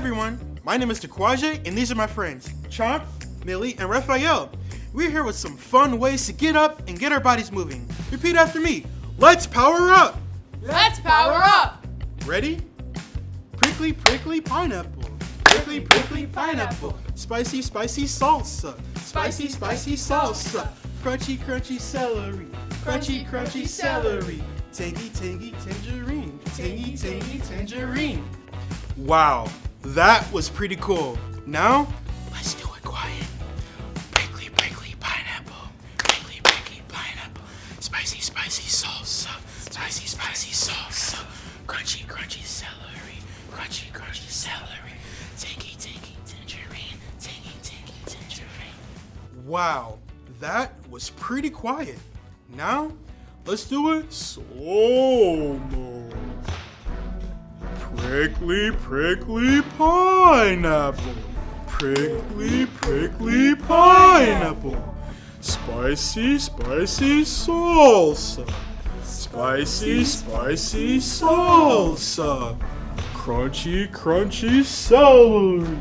everyone, my name is Takwaje, and these are my friends, Chomp, Millie, and Raphael. We're here with some fun ways to get up and get our bodies moving. Repeat after me. Let's power up! Let's power up! Ready? Prickly, prickly pineapple. Prickly, prickly pineapple. Spicy, spicy salsa. Spicy, spicy salsa. Crunchy, crunchy celery. Crunchy, crunchy celery. Tangy, tangy tangerine. Tangy, tangy tangerine. Wow, that was pretty cool. Now, let's do it quiet. Prickly, prickly pineapple. Prickly, prickly pineapple. Spicy, spicy salsa. Spicy, spicy salsa. Crunchy, crunchy celery. Crunchy, crunchy celery. Tangy, tangy tangerine. Tangy, tangy tangerine. Wow, that was pretty quiet. Now, let's do it slow mo. Prickly, prickly pineapple. Prickly, prickly pineapple. Spicy, spicy salsa. Spicy, spicy salsa. Crunchy, crunchy celery.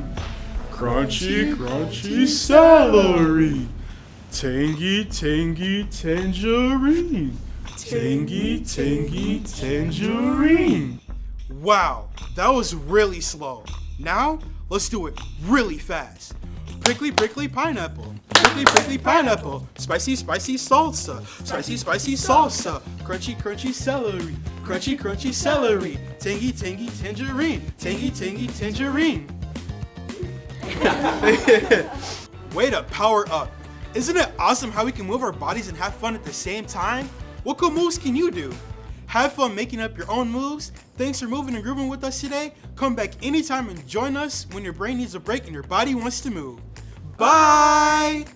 Crunchy, crunchy celery. Tangy, tangy tangerine. Tangy, tangy tangerine. Wow, that was really slow. Now, let's do it really fast. Prickly, prickly pineapple. Prickly, prickly pineapple. Spicy, spicy salsa. Spicy, spicy salsa. Crunchy, crunchy celery. Crunchy, crunchy celery. Tangy, tangy tangerine. Tangy, tangy tangerine. Way to power up. Isn't it awesome how we can move our bodies and have fun at the same time? What cool moves can you do? Have fun making up your own moves. Thanks for moving and grooving with us today. Come back anytime and join us when your brain needs a break and your body wants to move. Bye!